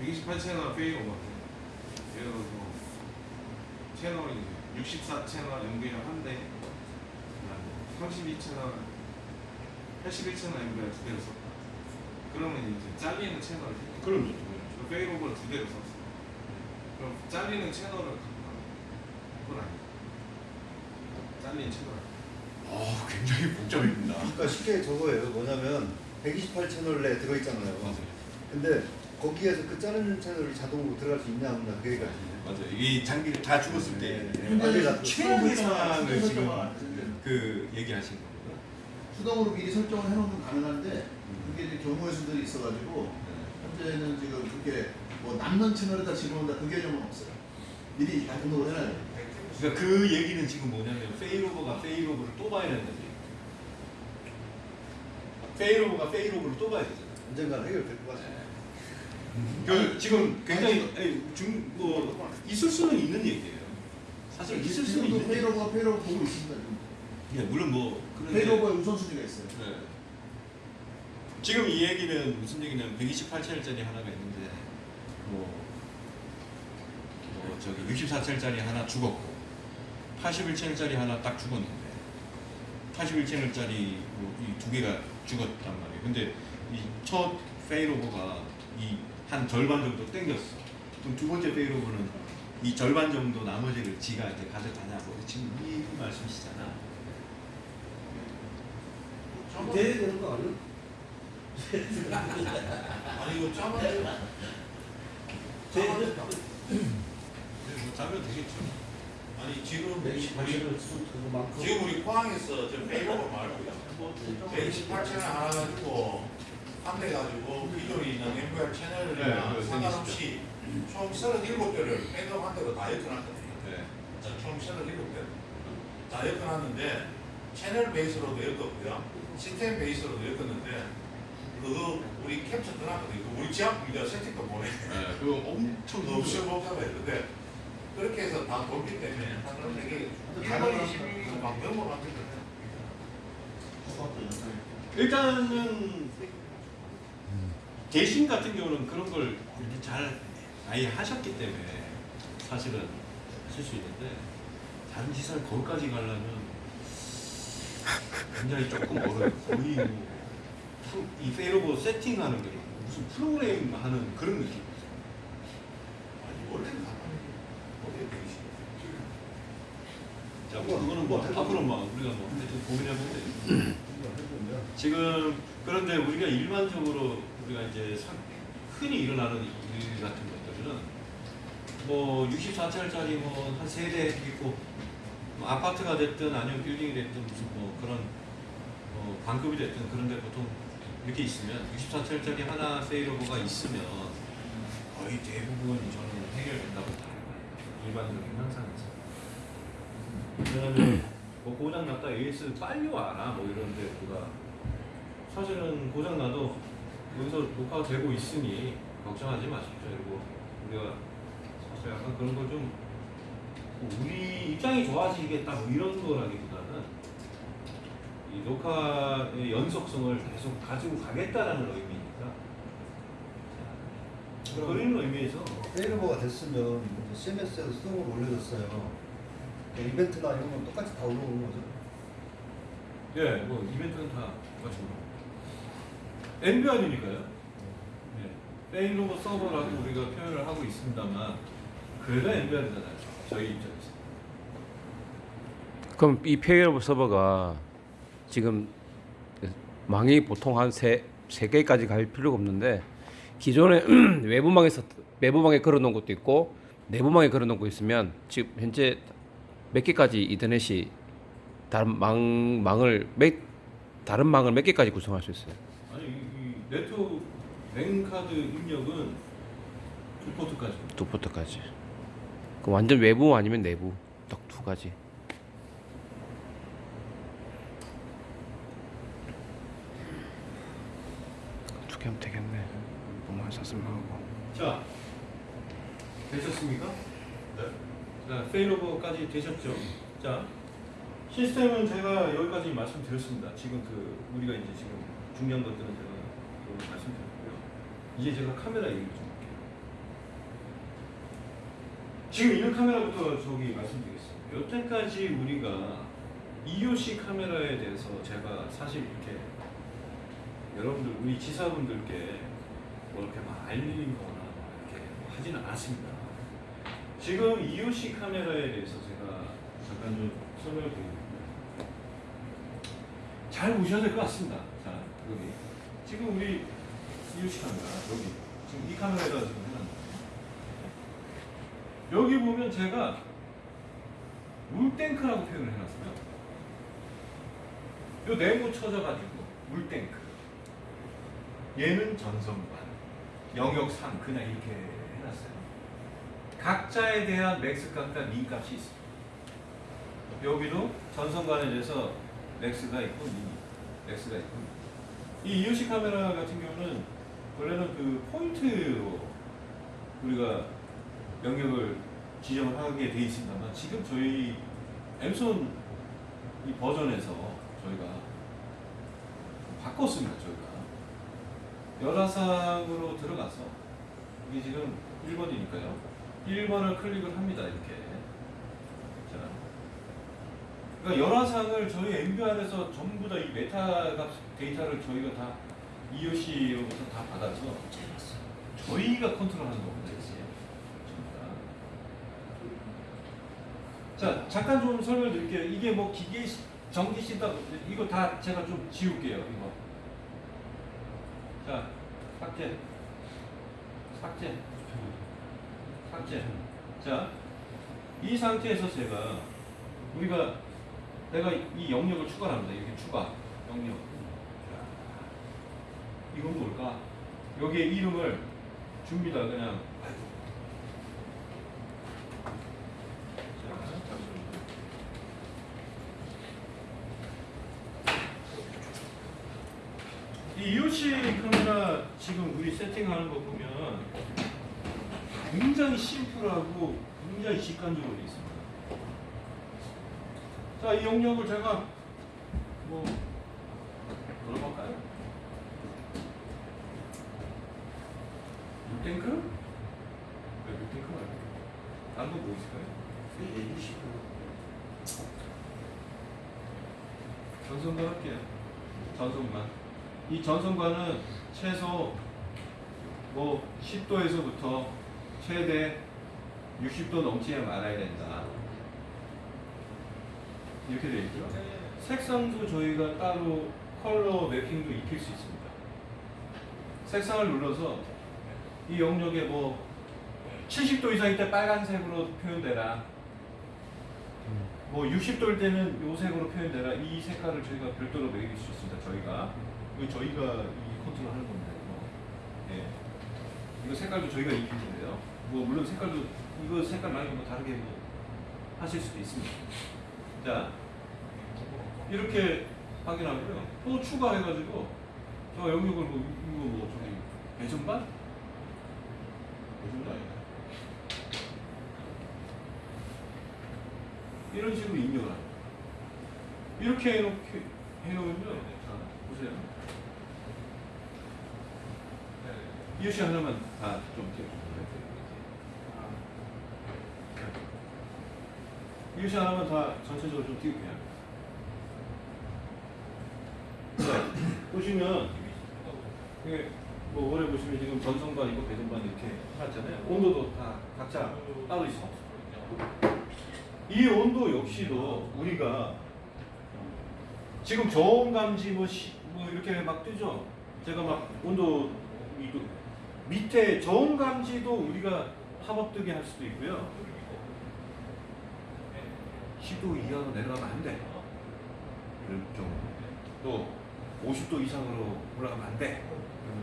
128채널 failover 예를 들어서 채널이 이제 64채널 연결 한대 32채널 81채널 연결 두 대를 썼다 그러면 이제 잘리는 채널을 그럼요. 그 failover를 두 대를 썼어 그럼 잘리는 채널을 그건 아니야 잘리는 채널 아, 굉장히 복잡합니다. 그러니까 쉽게 저거예요. 뭐냐면 128 채널에 들어있잖아요. 맞아요. 근데 거기에서 그 자르는 채널이 자동으로 들어갈 수 있냐 없냐 그 얘기가 아니에요. 맞아요. 이 장비를 다 죽었을 때 네. 근데 최악의 수동 상황을 설정을 지금. 그 얘기하신 겁니다. 수동으로 미리 설정을 해놓으면 가능한데 그게 이제 경우의 수들이 있어가지고 현재는 지금 그렇게 뭐 남는 채널에다 집어넣는다 그 개념은 없어요. 미리 다 등록을 해놔야 돼요. 그러니까 그 얘기는 지금 뭐냐면 페이로버가 페이로버를 또 봐야 된다는 얘기. failover가 failover를 또 봐야 되잖아요. 언젠가 해결될 것 같아요. 그 지금 굉장히 중뭐 있을 수는 있는 얘기예요. 사실 있을 수는 있는 얘기. failover가 failover 보고 있습니다. 예, 물론 뭐 그런데 failover의 우선순위가 있어요. 네. 지금 이 얘기는 무슨 얘기냐면 128채널짜리 하나가 있는데 뭐, 뭐 저기 64채널짜리 하나 죽었고 81채널짜리 하나 딱 죽었는데 81채널짜리 뭐 이두 개가 죽었단 말이에요. 근데 이 첫 페이로버가 이 한 절반 정도 땡겼어. 그럼 두 번째 페이로버는 이 절반 정도 나머지를 지가 이제 가져가냐고 지금 이 말씀이시잖아. 돼야 되는 거 아니야? 아니 이거 짜면 돼야 뭐 자면 되겠죠. 아니 지금. 우리 그만큼 지금 우리 포항에서 저 페이로버 말고요 128채널 하나 가지고 판매 가지고 기존에 있는 MVR 네, 채널이나 그거 상관없이 총 37대를 백업 한 대로 다 엮어놨거든요. 네. 자, 총 37대 다 엮어놨는데 채널 베이스로도 엮었고요. 시스템 베이스로도 엮었는데 그거 우리 캡처 떠났거든요. 그 우리 지압 이제 세팅도 보내 네, 그거 엄청 엄청 복잡했는데 그렇게 해서 다 돌기 때문에 한 되게 1번 22가 막 넘어 만들거든요. 일단은 대신 같은 경우는 그런 걸 이렇게 잘 아예 하셨기 때문에 사실은 하실 수 있는데 다른 시설 거기까지 가려면 굉장히 조금 어려워요. 거의 뭐, 이 페이로버 세팅하는 게 무슨 프로그램 하는 그런 느낌. 아니 원래는 자, 뭐 그거는 뭐 앞으로 막 우리가 뭐 하여튼 고민해보면 돼요. 지금 그런데 우리가 일반적으로 우리가 이제 사- 흔히 일어나는 일 같은 것들은 뭐 64채널짜리 뭐한 세대 있고 뭐 아파트가 됐든 아니면 빌딩이 됐든 무슨 뭐 그런 뭐 반급이 됐든 그런데 보통 이렇게 있으면 64채널짜리 하나 페이로버가 있으면 거의 대부분 저는 해결된다고. 일반적인 현상에서. 왜냐면 뭐 고장 났다 AS 빨리 와라 뭐 이런 데 보다 사실은 고장 나도 여기서 녹화가 되고 있으니 걱정하지 마십시오. 그리고 우리가 사실 약간 그런 걸 좀 우리 입장이 좋아지겠다 뭐 이런 거라기보다는 이 녹화의 연속성을 계속 가지고 가겠다라는 의미니까 자, 그런 의미에서 failover가 됐으면 이제 CMS에도 수동으로 올려줬어요. 그러니까 이벤트나 이런 건 똑같이 다 올라오는 거죠. 예, 뭐 이벤트는 다 똑같이 NVR이니까요. 네. failover 서버라고 우리가 표현을 하고 있습니다만 그래도 NVR이잖아요. 저희 입장에서. 그럼 이 failover 서버가 지금 망이 보통 한 세 세 개까지 갈 필요가 없는데 기존에 외부망에서 외부망에 걸어놓은 것도 있고 내부망에 걸어놓은 거 있으면 지금 현재 몇 개까지 이더넷이 다른 망 망을 몇 다른 망을 몇 개까지 구성할 수 있어요. 아니 이, 이 네트워크 랜카드 입력은 두 포트까지. 두 포트까지. 그 완전 외부 아니면 내부 딱 두 가지. 두 개 하면 되겠네. 뭐만 샀으면 하고. 자, 되셨습니까? 네. 자, 페이로버까지 되셨죠? 자, 시스템은 제가 여기까지 말씀드렸습니다. 지금 그 우리가 이제 지금 중요한 것들은 제가 말씀드렸고요. 이제 제가 카메라 얘기를 좀 할게요. 지금 이런 카메라부터 저기 말씀드리겠습니다. 여태까지 우리가 EOC 카메라에 대해서 제가 사실 이렇게 여러분들 우리 지사분들께 뭐 이렇게 막 알리거나 이렇게 하지는 않았습니다. 지금 EOC 카메라에 대해서 제가 잠깐 좀 설명을 드리겠습니다. 잘 보셔야 될 것 같습니다. 자, 여기. 지금 우리 EOC 카메라, 여기. 지금 이 카메라에다 지금 해놨는데. 여기 보면 제가 물탱크라고 표현을 해놨어요. 요 네모 쳐져가지고 물탱크. 얘는 전선관, 영역상 그냥 이렇게 해놨어요. 각자에 대한 max 값과 min 값이 있습니다. 여기도 전선관에 대해서 max가 있고 min, max가 있고 이 EOC 카메라 같은 경우는 원래는 그 포인트로 우리가 영역을 지정을 하게 돼 있습니다만 지금 저희 엠손 이 버전에서 저희가 바꿨습니다 저희가. 열화상으로 들어가서 이게 지금 1번이니까요. 1번을 클릭을 합니다 이렇게. 자. 그러니까 열화상을 저희 NVR에서 전부 다 이 메타 값 데이터를 저희가 다 EOC로부터 다 받아서 저희가 컨트롤하는 겁니다. 자 잠깐 좀 설명 드릴게요. 이게 뭐 기계 시- 전기 시다 이거 다 제가 좀 지울게요 이거. 자 삭제. 삭제. 삭제. 자 이 상태에서 제가 우리가 내가 이 영역을 추가합니다. 이렇게 추가 영역 이건 뭘까 여기에 이름을 줍니다 그냥. 이 EOC 카메라 지금 우리 세팅하는 거 보면 굉장히 심플하고 굉장히 직관적으로 돼 있습니다. 자, 이 영역을 제가 뭐 물어볼까요? 물탱크? 왜 물탱크 말고? 다른 거뭐 있을까요? 전선관 할게요. 전선관. 이 전선관은 최소 뭐 10도에서부터 최대 60도 넘지 말아야 된다. 이렇게 되어 있죠. 색상도 저희가 따로 컬러 매핑도 익힐 수 있습니다. 색상을 눌러서 이 영역에 뭐 70도 이상일 때 빨간색으로 표현되라. 뭐 60도일 때는 요 색으로 표현되라. 이 색깔을 저희가 별도로 매길 수 있습니다. 저희가 이거 저희가 이 컨트롤하는 겁니다. 이거. 예. 이거 색깔도 저희가 입힌 거예요. 뭐 물론 색깔도 이거 색깔 말고 뭐 다르게 뭐 하실 수도 있습니다. 자 이렇게 확인하고요. 또 추가해가지고 저 영역을 뭐 이거 뭐 저기 배전반? 배전반 아닌가? 이런 식으로 입력을 합니다. 이렇게 해놓게 해놓으면 자 보세요. 이 유시 하나만 다좀 띄워주세요. 이유시 하나만 다 전체적으로 좀 띄울게요. 자, 보시면 이게 뭐 원래 보시면 지금 전선반 이거 배선반 이렇게 해놨잖아요. 온도도 다 각자 따로 있어. 이 온도 역시도 우리가 지금 저온 감지 뭐, 시, 뭐 이렇게 막 뜨죠. 제가 막 온도 이거 밑에 저온 감지도 우리가 팝업 뜨게 할 수도 있고요. 10도 이하로 내려가면 안 돼. 이런 경우. 또 50도 이상으로 올라가면 안 돼.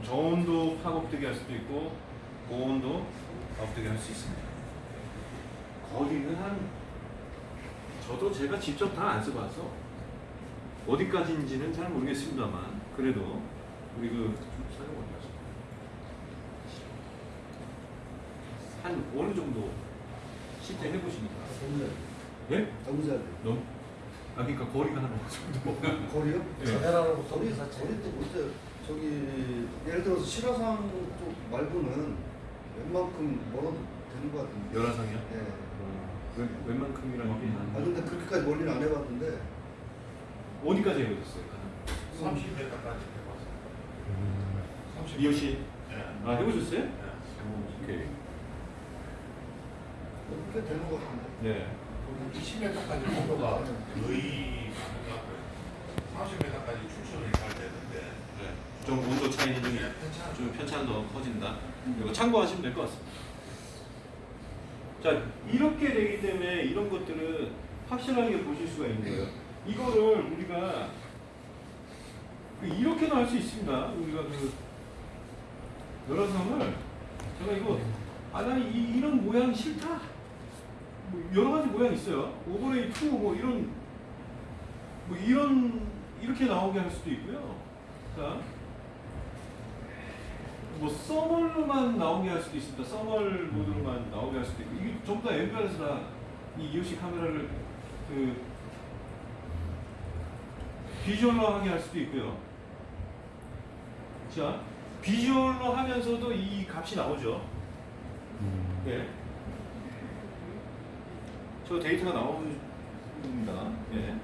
저온도 팝업 뜨게 할 수도 있고 고온도 팝업 뜨게 할 수 있습니다. 거리는 한 저도 제가 직접 다 안 써봐서 어디까지인지는 잘 모르겠습니다만 그래도 우리 그 사용 어디 갔어? 한 어느 정도 실제 해보시니까 예? 정자 너무 아 그러니까 거리가 한 어느 정도 거리요? 예. 전해라고 거리 거리도 못해. 저기 예를 들어서 실화상 쪽 말고는 웬만큼 멀어도 되는 것 같은데. 열화상이요? 예. 웬, 웬만큼이라는 게 아 근데 그렇게까지 멀리는 안 해봤는데 어디까지 해보셨어요? 30m까지 해봤어요. 30m. 미호 씨, 예. 아 해보셨어요? 예. 오케이. 그렇게 되는 것 같은데. 네. 20m까지 온도가 거의 많은 것 같고요. 30m까지 추출을 잘 되는데 네. 좀 온도 차이는 좀, 괜찮아요. 좀 편차도 커진다. 이거 참고하시면 될 것 같습니다. 자, 이렇게 되기 때문에 이런 것들은 확실하게 보실 수가 있는 거예요. 이거를 우리가 그 이렇게도 할 수 있습니다. 우리가 그 열화상을 제가 이거 아 나는 이, 이런 모양 싫다. 뭐 여러 가지 모양 있어요. 오버레이 2 뭐 이런 뭐 이런 이렇게 나오게 할 수도 있고요. 자, 뭐 서멀로만 나오게 할 수도 있습니다. 서멀 모드로만 나오게 할 수도 있고 이게 전부 다 엠비아에서 다이 EOC 카메라를 그 비주얼로 하게 할 수도 있고요. 자, 비주얼로 하면서도 이 값이 나오죠. 네. 저 데이터가 나옵니다. 네.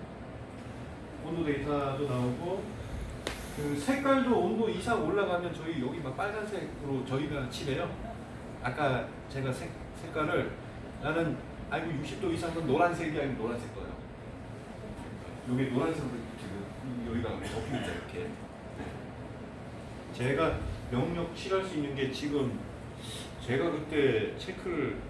온도 데이터도 나오고 그 색깔도 온도 이상 올라가면 저희 여기 막 빨간색으로 저희가 칠해요. 아까 제가 색, 색깔을 나는 아이고 60도 이상은 노란색이 아니고 노란색 거예요. 여기 노란색으로 지금 여기가 덮입니다 이렇게. 네. 제가 명력 칠할 수 있는 게 지금 제가 그때 체크를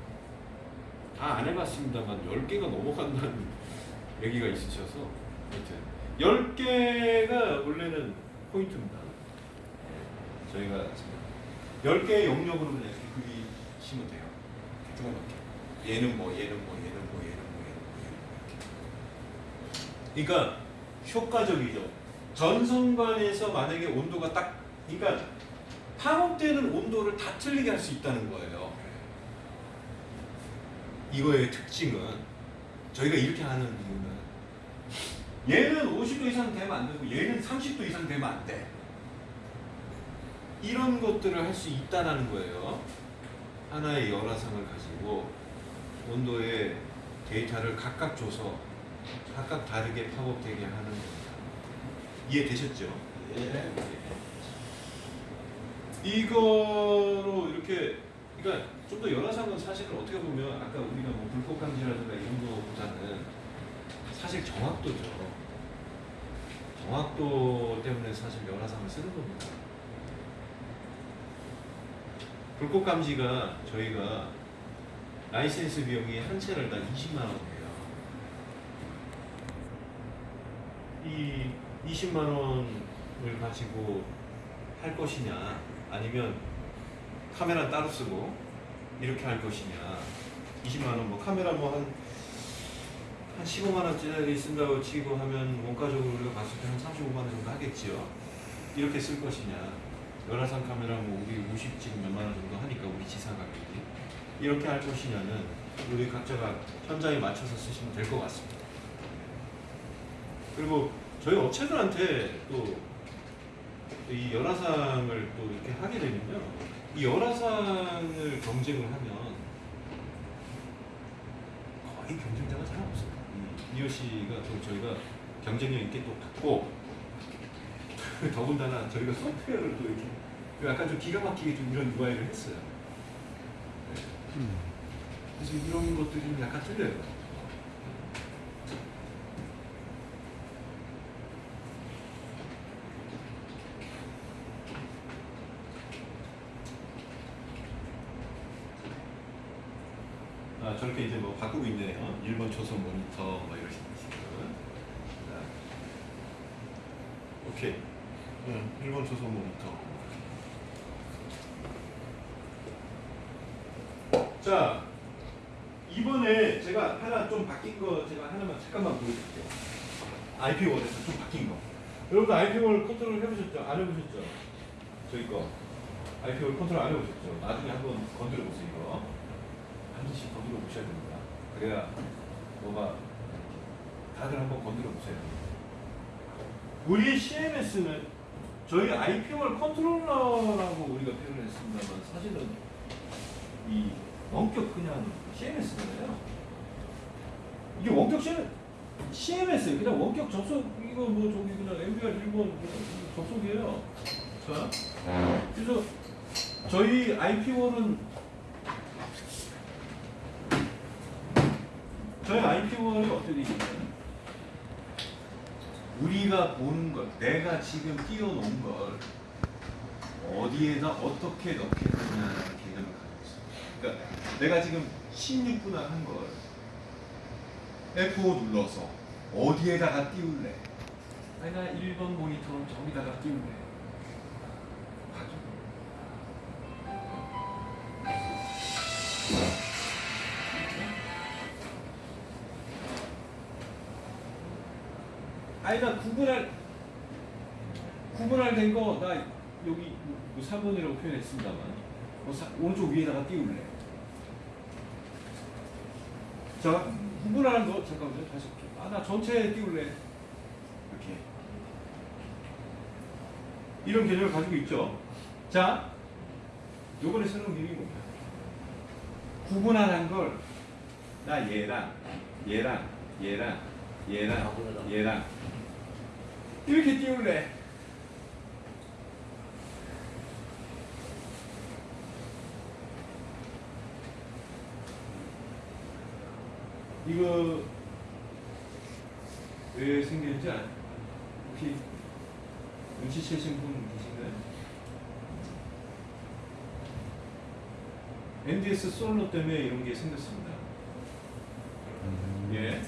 다 안 해봤습니다만 10개가 넘어간다는 얘기가 있으셔서 하여튼 10개가 원래는 포인트입니다. 예, 저희가 지금 10개의 영역으로 이렇게 그리시면 돼요. 조그맣게. 얘는 뭐, 얘는 뭐, 얘는 뭐, 얘는 뭐, 얘는 뭐, 얘는 뭐. 그러니까 효과적이죠. 전선관에서 만약에 온도가 딱, 그러니까 팝업되는 온도를 다 틀리게 할 수 있다는 거예요. 이거의 특징은 저희가 이렇게 하는 이유는 얘는 50도 이상 되면 안 되고 얘는 30도 이상 되면 안 돼. 이런 것들을 할 수 있다라는 거예요. 하나의 열화상을 가지고 온도의 데이터를 각각 줘서 각각 다르게 팝업되게 하는 겁니다. 이해되셨죠? 예. 이거로 이렇게 그러니까 좀더 열화상은 사실은 어떻게 보면 아까 우리가 뭐 불꽃 감지라든가 이런 거보다는 사실 정확도죠. 정확도 때문에 사실 열화상을 쓰는 겁니다. 불꽃 감지가 저희가 라이센스 비용이 한 채널당 20만 원이에요. 이 20만 원을 가지고 할 것이냐 아니면 카메라 따로 쓰고 이렇게 할 것이냐 20만 원 뭐 카메라 뭐한 한 15만 원짜리 쓴다고 치고 하면 원가적으로 우리가 봤을 때 한 35만 원 정도 하겠지요. 이렇게 쓸 것이냐 열화상 카메라 뭐 우리 50 지금 몇만 원 정도 하니까 우리 지사 가격이 이렇게 할 것이냐는 우리 각자가 현장에 맞춰서 쓰시면 될 것 같습니다. 그리고 저희 업체들한테 또 이 열화상을 또 이렇게 하게 되면요. 이 열화상을 경쟁을 하면 거의 경쟁자가 잘 없어요. 이 EOC가 또 저희가 경쟁력 있게 또 받고 더군다나 저희가 소프트웨어를 또 이렇게 약간 좀 기가 막히게 좀 이런 UI를 했어요. 네. 그래서 이런 것들이 좀 약간 틀려요. 아 저렇게 이제 뭐 바꾸고 있네요. 1번 초선 모니터 뭐 이러시는 식으로. 자, 오케이. 응, 1번 초선 모니터. 자, 이번에 제가 하나 좀 바뀐 거 제가 하나만 잠깐만 보여드릴게요. IP1에서 좀 바뀐 거. 여러분들 IP1을 컨트롤 해보셨죠? 안 해보셨죠? 저희 거. IP1 컨트롤 안 해보셨죠? 나중에 한번 건드려 보세요, 이거. 반드시 건드려 보셔야 됩니다. 그래야 뭐가 다들 한번 건드려 보세요. 우리 CMS는 저희 IPR 컨트롤러라고 우리가 표현했습니다만 사실은 이 원격 그냥 CMS잖아요. 이게 원격 CMS, CMS 그냥 원격 접속 이거 뭐 저기 그냥 MBR 일본 접속이에요. 자, 그래서 저희 IP1은 저희 IP1이 어떻게 있냐면 우리가 보는 것, 내가 지금 띄워놓은 걸 어디에다 어떻게 넣겠느냐는 개념을 가지고 있어요. 그러니까 내가 지금 16분할 한 걸 F5 눌러서 어디에다가 띄울래? 나 1번 모니터 저기다가 띄울래. 아니 나 구분할 구분할 된 거 나 여기 뭐 3번이라고 표현했습니다만 뭐 사- 오른쪽 위에다가 띄울래. 자 구분하는 거 잠깐만요 다시 아나 전체에 띄울래. 이렇게 이런 개념을 가지고 있죠. 자 요번에 새로운 기능이 뭐냐? 구분하는 걸나 얘랑 얘랑 얘랑 얘랑 얘랑 이렇게 띄울래. 이거 왜 생겼는지 알, 혹시 눈치채신 분 계신가요? NDS 솔로 때문에 이런 게 생겼습니다. 예.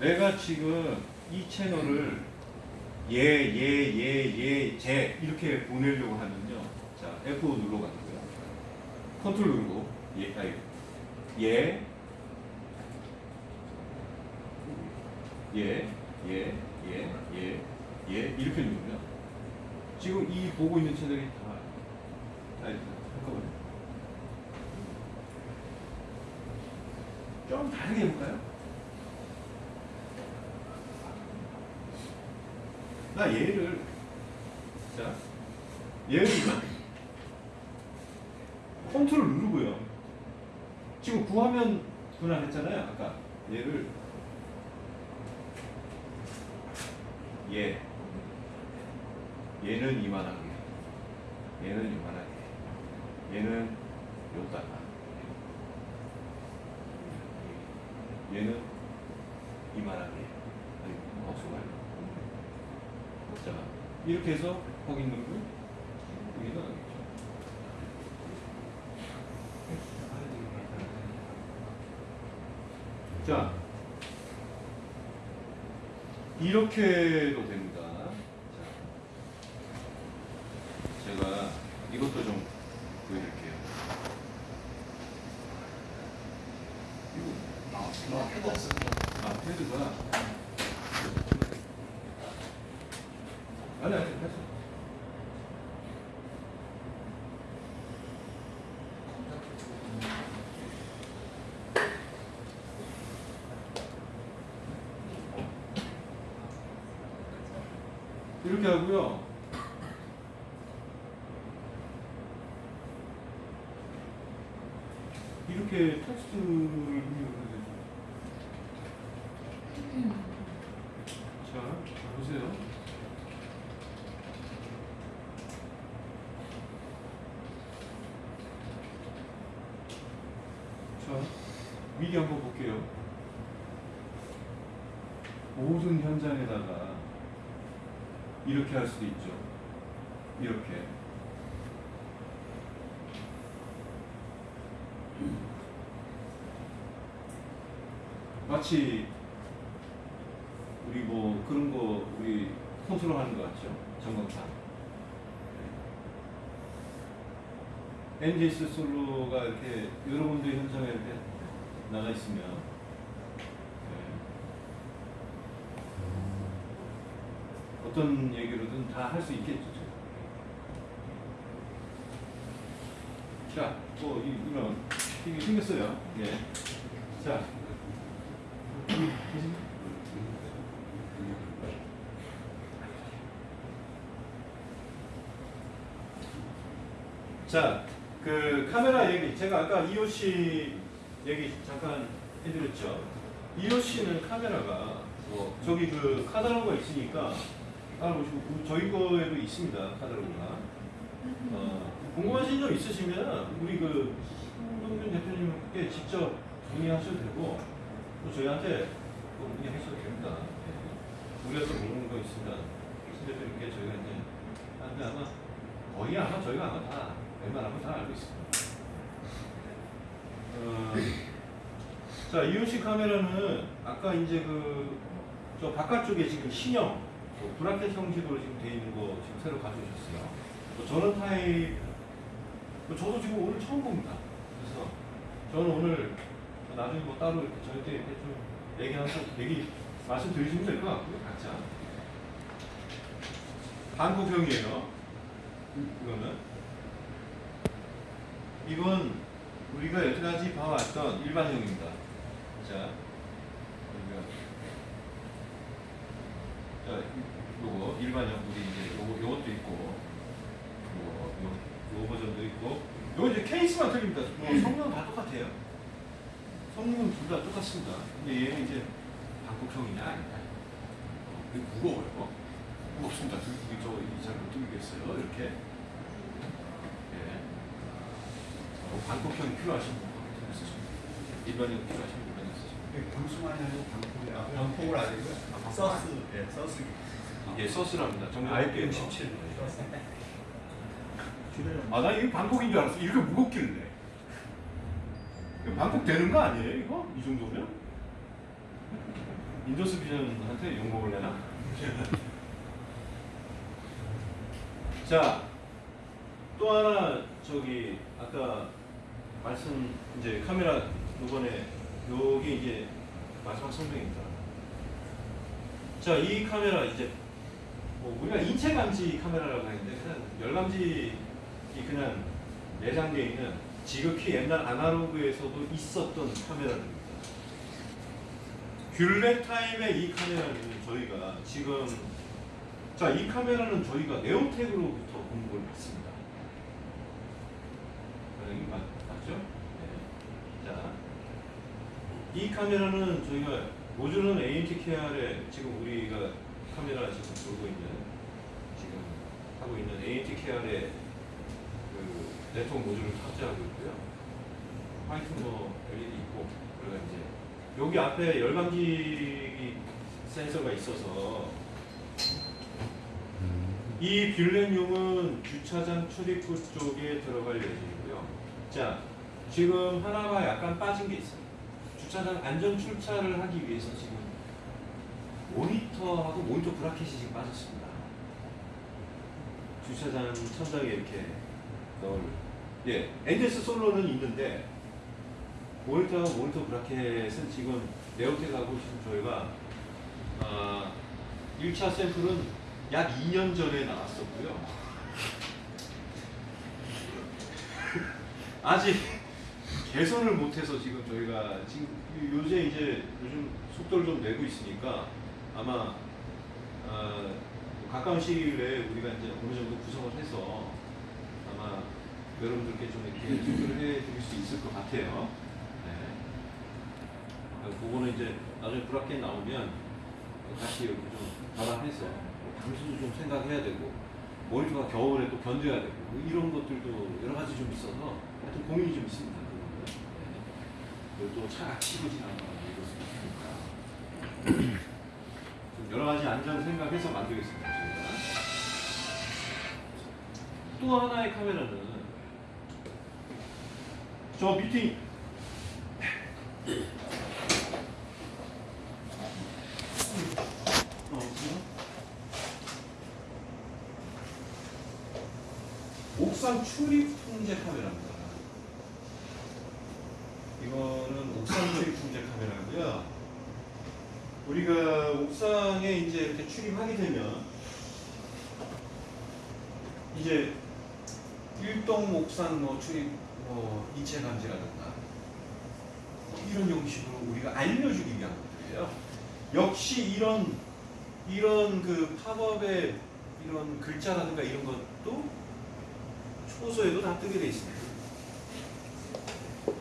내가 지금 이 채널을 예, 예, 예, 예, 제 이렇게 보내려고 하면요. 자, F5 눌러 가지고요. 컨트롤 누르고 예, 아니, 예, 예, 예, 예, 예, 예 이렇게 누르면 지금 이 보고 있는 채널이 다. 잠깐만요. 좀 다르게 해볼까요? 나 얘를 자 얘를 컨트롤 누르고요. 지금 구화면 분할했잖아요. 아까 얘를 얘 얘는 이만하게 얘는 이만하게 얘는 요다가 얘는 이만하게 아니 마우스가 자 이렇게 해서 거기 있는 거 여기다 넣겠죠. 자 이렇게도 됩니다. 자, 제가 이것도 좀 보여드릴게요. 이거 아, 패드 없습니다. 아, 패드가. 아니, 아니, 됐어. 이렇게 하고요. 이렇게 텍스트를 입력을 해서 자, 보세요. 자, 미리 한번 볼게요. 모든 현장에다가 이렇게 할 수도 있죠. 이렇게. 마치 우리 뭐 그런 거 우리 컨트롤 하는 거 같죠? 전광판. NGS 솔로가 이렇게 여러분들 현장에 이렇게 나가 있으면 네. 어떤 얘기로든 다 할 수 있겠죠. 자, 뭐 이, 이런 이게 생겼어요. 예. 자. 자, 그 카메라 얘기 제가 아까 EOC 얘기 잠깐 해드렸죠. EOC는 카메라가 뭐 저기 그 카탈로그가 있으니까 따라보시고 그 저희 거에도 있습니다 카탈로그가. 어, 궁금하신 점 있으시면 우리 그 홍동균 대표님께 직접 문의하셔도 되고 또 저희한테 또 문의하셔도 됩니다. 예. 우리가 또 모르는 거신 대표님께 저희가 이제 하는데 아마 거의 아마 저희가 아마 다 웬만하면 다 알고 있습니다. 어, 자 이온식 카메라는 아까 이제 그 저 바깥쪽에 지금 신형 뭐 브라켓 형식으로 지금 돼 있는 거 지금 새로 가져오셨어요. 뭐 전원 타입 뭐 저도 지금 오늘 처음 봅니다. 그래서 저는 오늘 나중에 뭐 따로 이렇게 좀 얘기하면서 얘기 말씀드리시면 될 것 같고요. 각자 한국형이에요. 이거는 이건 우리가 여태까지 봐왔던 일반형입니다. 자, 자, 요거 일반형 우리 이제 요거 요것도 있고, 요거 요, 요 버전도 있고, 요거 이제 케이스만 틀립니다. 뭐 성능은 다 똑같아요. 성능은 둘 다 똑같습니다. 근데 얘는 이제 방콕형이냐 아니다. 어, 이거 무거워요. 무겁습니다. 들기 저잘못 들겠어요. 이렇게. 예. 어, 방콕형이 필요하신 분 쓰시면 일반형 필요하신 분 쓰시면 방송하냐 아니고 방송이야. 방콕을 아니고요. 서스, 예, 서스. 이게 서스랍니다. 정정 IPM 17. 아, 나 이거 방콕인 줄 알았어. 이렇게 무겁길래. 방콕 되는 거 아니에요, 이거? 이 정도면? 인더스 비전한테 욕먹을 내나? 자, 또 하나, 저기, 아까 말씀, 이제 카메라, 요번에, 요게 이제 마지막 설명입니다. 자, 이 카메라 이제 뭐 우리가 인체 감지 카메라라고 하는데 열감지 이 그냥 내장되어 있는 지극히 옛날 아날로그에서도 있었던 카메라입니다. 귤렉 타임의 이 카메라는 저희가 지금 자 이 카메라는 저희가 네오텍으로부터 공급을 받습니다. 맞죠? 네. 자, 이 카메라는 저희가 모듈은 ANTKR에 지금 우리가 카메라 지금 돌고 있는 지금 하고 있는 ANTKR의 그 네트워크 모듈을 탑재하고 있고요. 화이트 뭐 LED 있고 그리고 이제 여기 앞에 열감지 센서가 있어서 이 뷰렌용은 주차장 출입구 쪽에 들어갈 예정이고요. 자, 지금 하나가 약간 빠진 게 있어요. 주차장 안전 출차를 하기 위해서 지금 모니터하고 모니터 브라켓이 지금 빠졌습니다. 주차장 천장에 이렇게 넣을 예, 엔데스 솔로는 있는데 모니터하고 모니터 브라켓은 지금 네오텍하고 지금 저희가 아, 1차 샘플은 약 2년 전에 나왔었고요. 아직 개선을 못해서 지금 저희가 지금 요새 이제 요즘 속도를 좀 내고 있으니까 아마 어, 가까운 시일 내에 우리가 이제 어느 정도 구성을 해서 아마 여러분들께 좀 이렇게 소개를 해드릴 수 있을 것 같아요. 네. 어, 그거는 이제 나중에 브라켓 나오면 같이 이렇게 좀 발람해서 당신도 좀 생각해야 되고 모니터가 겨울에 또 견뎌야 되고 뭐 이런 것들도 여러 가지 좀 있어서 하여튼 고민이 좀 있습니다. 네. 그리고 또 차가 치고 지나가는 이것을 있으니까 좀 여러 가지 안전 생각해서 만들겠습니다. 또 하나의 카메라는 저 밑에 어? 옥상 출입 통제 카메라입니다. 이거는 옥상 출입 통제 카메라고요. 우리가 옥상에 이제 이렇게 출입하게 되면 이제 일동 옥상 뭐 출입 뭐 인체 감지라든가 뭐 이런 형식으로 우리가 알려주기 위한 것들이에요. 역시 이런 이런 그 팝업의 이런 글자라든가 이런 것도 초소에도 다 뜨게 돼 있습니다.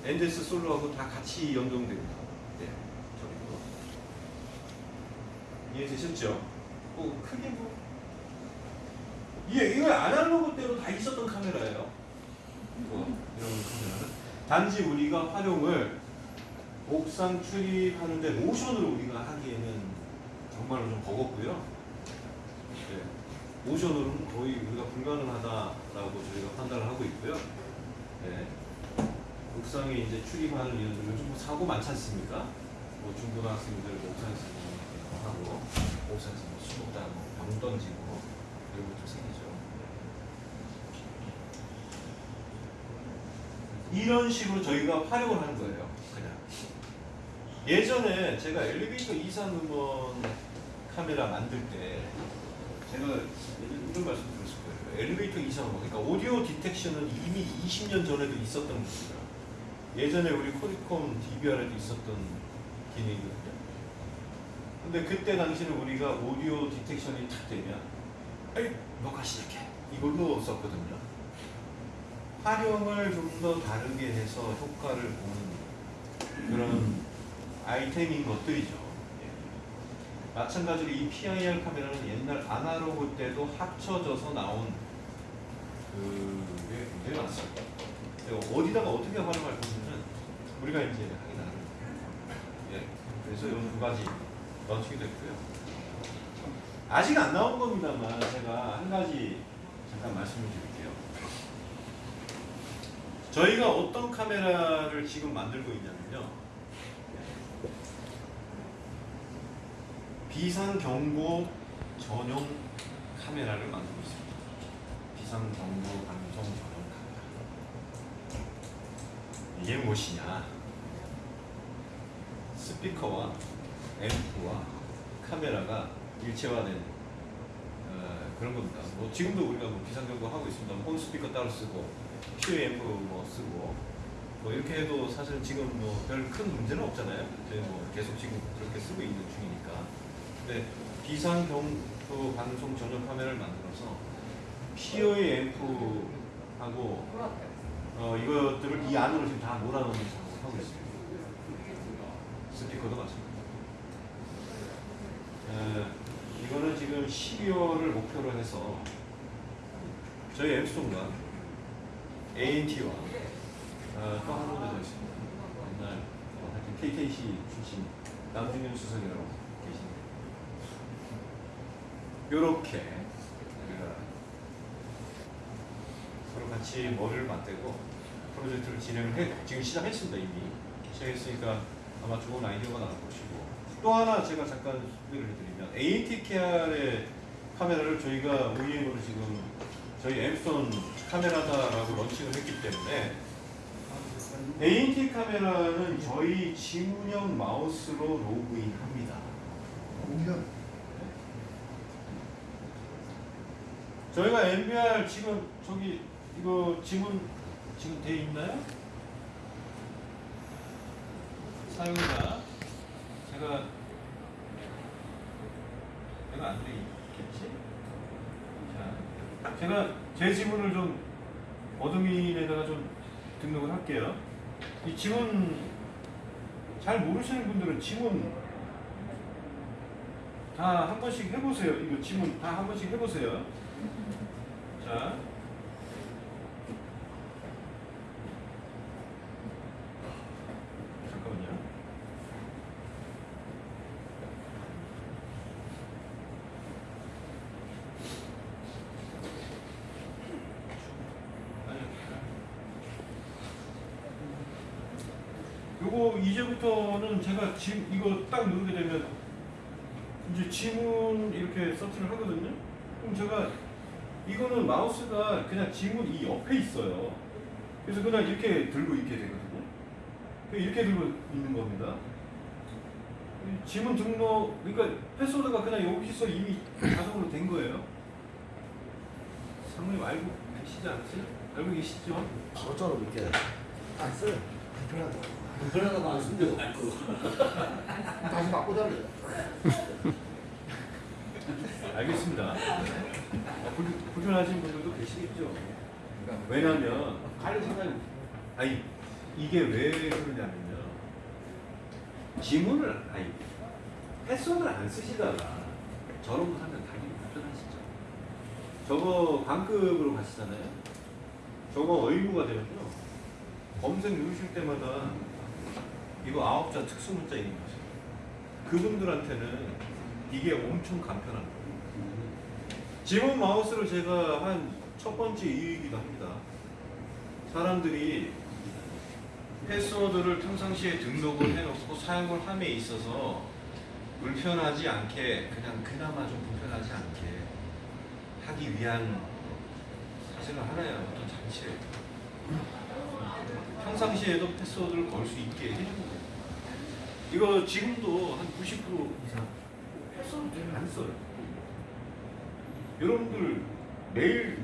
엔데스 솔로하고 다 같이 연동됩니다. 네, 저기도 이해되셨죠? 뭐 크게 뭐 이게 이거 아날로그 때로 다 있었던 카메라예요. 뭐 이런 카메라는 단지 우리가 활용을 옥상 출입하는데 모션으로 우리가 하기에는 정말로 좀 버겁고요. 네. 모션으로는 거의 우리가 불가능하다라고 저희가 판단을 하고 있고요. 네. 옥상에 이제 출입하는 이유들 요즘 뭐 사고 많지 않습니까? 뭐 중고등학생들 뭐 옥상에서 뭐 하고 옥상에서 뭐 수목다 뭐병 던지고 이런 것도 생기죠. 이런 식으로 저희가 활용을 하는 거예요. 그냥 예전에 제가 엘리베이터 이상 음원 카메라 만들 때 제가 이런 말씀 드렸을 거예요. 엘리베이터 이상 음원 그러니까 오디오 디텍션은 이미 20년 전에도 있었던 겁니다. 예전에 우리 코디콤 DVR에도 있었던 기능이거든요. 근데 그때 당시는 우리가 오디오 디텍션이 탁 되면 에이 녹화 시작해 이걸로 썼거든요. 활용을 좀 더 다르게 해서 효과를 보는 그런 아이템인 것들이죠. 예. 마찬가지로 이 PIR 카메라는 옛날 아날로그 때도 합쳐져서 나온 그게 굉장히 많습니다. 어디다가 어떻게 활용할 건지는 우리가 이제 하기 나름. 예. 그래서 이런 두 가지 런칭이 됐고요. 아직 안 나온 겁니다만 제가 한 가지 잠깐 말씀을 드릴게요. 저희가 어떤 카메라를 지금 만들고 있냐면요. 비상경보 전용 카메라를 만들고 있습니다. 비상경보 방송 전용 카메라. 이게 무엇이냐? 스피커와 앰프와 카메라가 일체화된 어, 그런 겁니다. 뭐 지금도 우리가 뭐 비상경보 하고 있습니다. 홈 스피커 따로 쓰고 q 앰프 뭐 쓰고 뭐 이렇게 해도 사실 지금 뭐 별 큰 문제는 없잖아요. 뭐 계속 지금 그렇게 쓰고 있는 중이니까. 근데 비상경보 방송 전용 카메라를 만들어서 PO의 앰프하고 어, 이것들을 이 안으로 지금 다 몰아넣는 작업을 하고 있습니다. 스피커도 마찬가지고. 에, 이거는 지금 12월을 목표로 해서 저희 엠스톤과 ANT와 어, 또한 군데 더 있습니다. 옛날 어, 하여튼 KKC 출신 남준현 수석이라고 계십니다. 요렇게 우리가 서로 같이 머리를 맞대고 프로젝트를 진행을 해 지금 시작했습니다 이미 시작했으니까 아마 좋은 아이디어가 나올 것이고 또 하나 제가 잠깐 소개를 해드리면 AT KR의 카메라를 저희가 OEM으로 지금 저희 엠스톤 카메라다라고 런칭을 했기 때문에 AT 카메라는 저희 지문형 마우스로 로그인합니다. 저희가 MBR 지금 저기 이거 지문 지금 돼 있나요? 사용자 제가 내가 안 돼 있겠지? 자, 제가 제 지문을 좀 어드민에다가 좀 등록을 할게요. 이 지문 잘 모르시는 분들은 지문 다 한 번씩 해보세요. 이거 지문 다 한 번씩 해보세요. 자. 잠깐만요. 아니요. 요거 이제부터는 제가 지금 이거 딱 누르게 되면 이제 지문 이렇게 서치를 하거든요. 그럼 제가 이거는 마우스가 그냥 지문 이 옆에 있어요. 그래서 그냥 이렇게 들고 있게 되거든요. 이렇게 들고 있는 겁니다. 이 지문 등록, 그러니까 패스워드가 그냥 여기서 이미 자동으로 된 거예요. 상무님 알고 계시지 않으세요? 알고 계시죠? 바로자로 이렇게 안 써요. 불편하다. 불편하다고 안 쓴대요. 다시 바꿔달래요. 알겠습니다. 어, 불, 불편하신 분들도 계시겠죠. 왜냐하면 관리 생각이 아니 이게 왜 그러냐면요. 지문을 아니 패스워드를 안 쓰시다가 저런 거 하면 당연히 불편하시죠. 저거 반급으로 가시잖아요. 저거 의무가 되면요. 검색 누르실 때마다 이거 아홉자 특수 문자 있는 거죠. 그분들한테는 이게 엄청 간편한 거예요. 지문 마우스를 제가 한 첫 번째 이유이기도 합니다. 사람들이 패스워드를 평상시에 등록을 해놓고 사용을 함에 있어서 불편하지 않게 그냥 그나마 좀 불편하지 않게 하기 위한 사실은 하나의 어떤 장치예요. 평상시에도 패스워드를 걸 수 있게 해주는 거예요. 이거 지금도 한 90% 이상 패스워드 안 써요. 여러분들 매일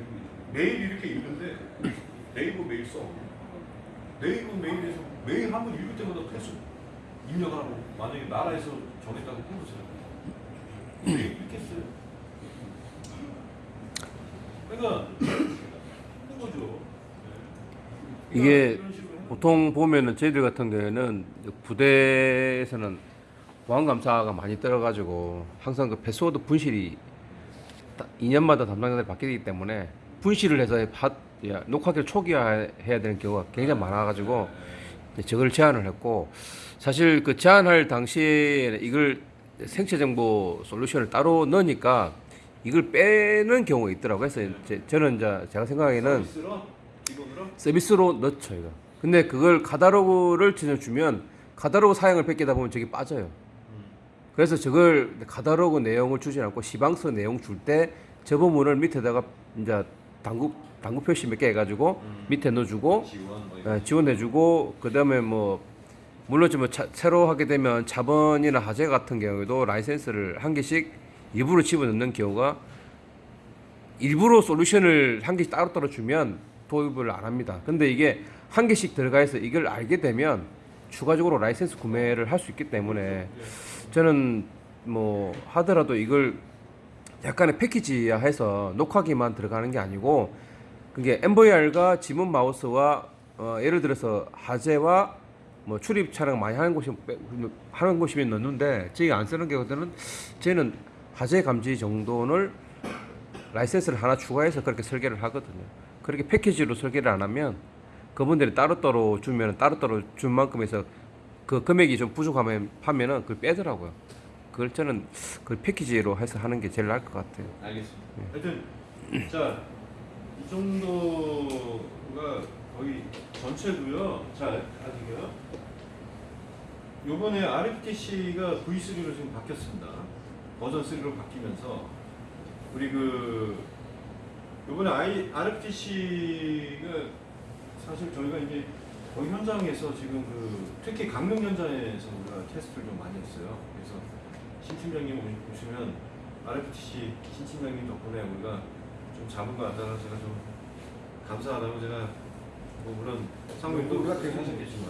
매일 이렇게 읽는데 네이버 메일 써. 네이버 메일에서 메일 한 번 읽을 때마다 패스 입력하라고 만약에 나라에서 정했다고 해보세요. 읽겠어요. 그러니까 힘든 거죠. 네. 이게 보통 보면은 저희들 같은 경우에는 부대에서는 보안감사가 많이 떨어가지고 항상 그 패스워드 분실이 2년마다 담당자들이 바뀌기 때문에 분실을 해서 야, 녹화기를 초기화해야 되는 경우가 굉장히 많아가지고 저걸 제안을 했고 사실 그 제안할 당시에 이걸 생체 정보 솔루션을 따로 넣으니까 이걸 빼는 경우가 있더라고요. 그래서 이제 저는 이제 제가 생각하기에는 서비스로 서비스로 넣죠 이거. 근데 그걸 카다로그를 진짜 주면 카다로그 사양을 뺏기다 보면 저기 빠져요. 그래서 저걸 카다로그 내용을 주지 않고 시방서 내용 줄 때 저 부분을 밑에다가 이제 당국 당국 표시 몇 개 해가지고 밑에 넣어주고 지원 뭐 예, 지원해주고 그다음에 뭐 물론 좀 차- 새로 하게 되면 자본이나 하재 같은 경우에도 라이센스를 한 개씩 일부러 집어넣는 경우가 일부러 솔루션을 한 개씩 따로따로 주면 도입을 안 합니다. 근데 이게 한 개씩 들어가 있어 이걸 알게 되면 추가적으로 라이센스 구매를 할 수 있기 때문에 저는 뭐 하더라도 이걸 약간의 패키지화해서 녹화기만 들어가는 게 아니고 그게 MVR과 지문 마우스와 어, 예를 들어서 하재와 뭐 출입 촬영 많이 하는 곳이 하는 곳이면 넣는데 저희가 안 쓰는 경우들은 저희는 하재 감지 정도를 라이센스를 하나 추가해서 그렇게 설계를 하거든요. 그렇게 패키지로 설계를 안 하면 그분들이 따로따로 주면 따로따로 준 만큼에서 그 금액이 좀 부족하면 하면은 그걸 빼더라고요. 그걸 저는 그 패키지로 해서 하는 게 제일 나을 것 같아요. 알겠습니다. 하여튼 자, 이 정도가 거의 전체고요. 자, 아직요. 요번에 RFTC가 V3로 지금 바뀌었습니다. 버전 3로 바뀌면서 우리 그 요번에 RFTC가 사실 저희가 이제 거기 현장에서 지금 그 특히 강릉 현장에서 우리가 테스트를 좀 많이 했어요. 그래서 신 팀장님 오- 오시면 RFTC 신 팀장님 덕분에 우리가 좀 잡은 것 같다는 제가 좀 감사하다고 제가 뭐 물론 상무님도 우리가 되게 하셨겠지만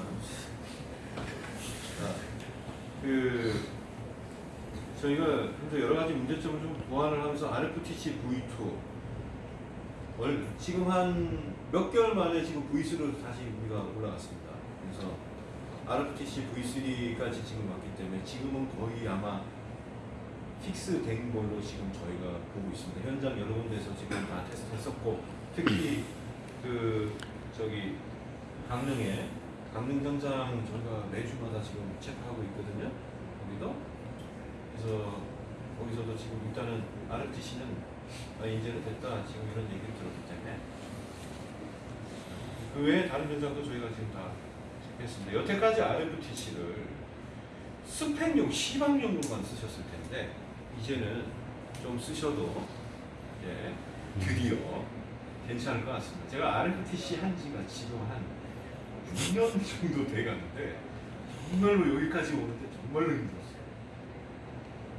자, 그 저희가 현재 여러 가지 문제점을 좀 보완을 하면서 RFTC V2 얼, 지금 한 몇 개월 만에 지금 V3로 다시 우리가 올라갔습니다. 그래서 RFTC V3까지 지금 왔기 때문에 지금은 거의 아마 픽스된 걸로 지금 저희가 보고 있습니다. 현장 여러 군데서 지금 다 테스트했었고 특히 그 저기 강릉에 강릉 현장 저희가 매주마다 지금 체크하고 있거든요. 거기도 그래서 거기서도 지금 일단은 RFTC는 아, 이제는 됐다 지금 이런 얘기를 들었기 때문에 그 외에 다른 현장도 저희가 지금 다 체크했습니다. 여태까지 RFTC를 스펙용 시방용으로만 쓰셨을 텐데 이제는 좀 쓰셔도 이제 드디어 괜찮을 것 같습니다. 제가 RFTC 한 지가 지금 한 6년 정도 돼 가는데 정말로 여기까지 오는데 정말로 힘들었어요.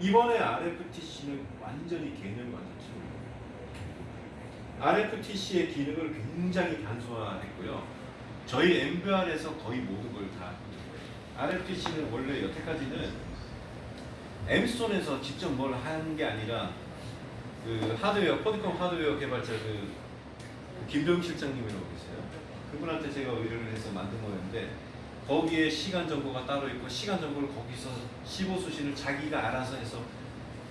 이번에 RFTC는 완전히 개념이 완전. RFTC의 기능을 굉장히 단순화했고요. 저희 MBR에서 거의 모든 걸 다 RFTC는 원래 여태까지는 엠스톤에서 직접 뭘 한 게 아니라 그 하드웨어, 포드컴 하드웨어 개발자 그 김병 실장님이라고 계세요. 그분한테 제가 의뢰를 해서 만든 거였는데 거기에 시간 정보가 따로 있고 시간 정보를 거기서 15수신을 자기가 알아서 해서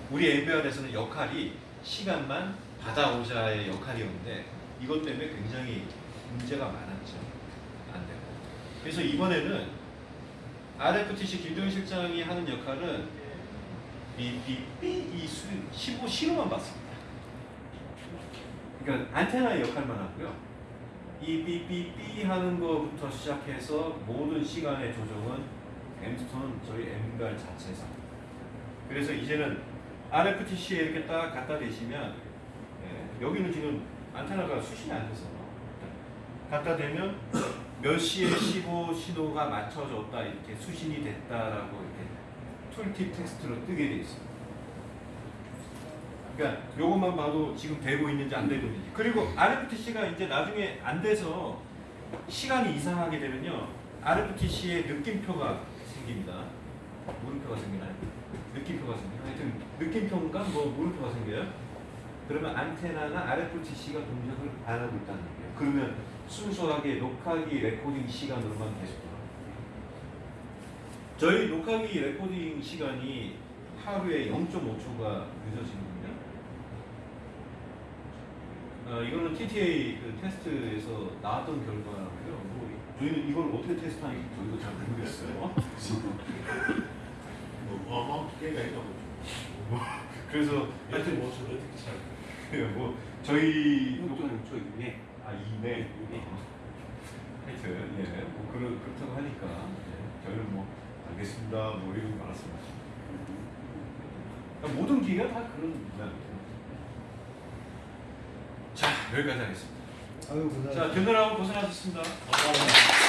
우리 MBR에서는 역할이 시간만 받아오자의 역할이었는데 이것 때문에 굉장히 문제가 많았죠. 안 되고. 그래서 이번에는 RFTC 김동현 실장이 하는 역할은 삐삐삐 이 수, 15 신호만 받습니다. 그러니까 안테나의 역할만 하고요. 이 삐삐삐 하는 거부터 시작해서 모든 시간의 조정은 엠스톤은 저희 엠갈 자체에서 그래서 이제는 RFTC에 이렇게 딱 갖다 대시면 예, 여기는 지금 안테나가 수신이 안 돼서 갖다 대면 몇 시에 15 신호가 맞춰졌다 이렇게 수신이 됐다라고 이렇게 툴팁 텍스트로 뜨게 돼 있어요. 그러니까 요것만 봐도 지금 되고 있는지 안 되고 있는지. 그리고 RFTC가 이제 나중에 안 돼서 시간이 이상하게 되면요. RFTC의 느낌표가 생깁니다. 물음표가 생기나요? 느낌표가 생겨요? 하여튼 느낌표인가? 뭐 물음표가 생겨요 그러면 안테나가 RFTC가 동작을 안 하고 있다는 얘기예요 그러면 순수하게 녹화기 레코딩 시간으로만 계속 돌아가요 저희 녹화기 레코딩 시간이 하루에 0.5초가 늦어지거든요. 어, 이거는 TTA 그 테스트에서 나왔던 결과고요. 뭐 저희는 이걸 어떻게 테스트하는지 저희도 잘 모르겠어요. 뭐 어마어마한 기회가 있다고. 그래서 하여튼 뭐 어떻게 잘. 하여튼 뭐 저희 6.5초 이내. 아 이내 하여튼 예, 뭐 그렇, 그렇다고 하니까 예, 저희는 뭐 알겠습니다 뭐 이러고 말았습니다. 그러니까 모든 기계가 다 그런 모양이에요. 자 여기까지 하겠습니다. 아유. 자, 듣느라고 고생하셨습니다. 감사합니다.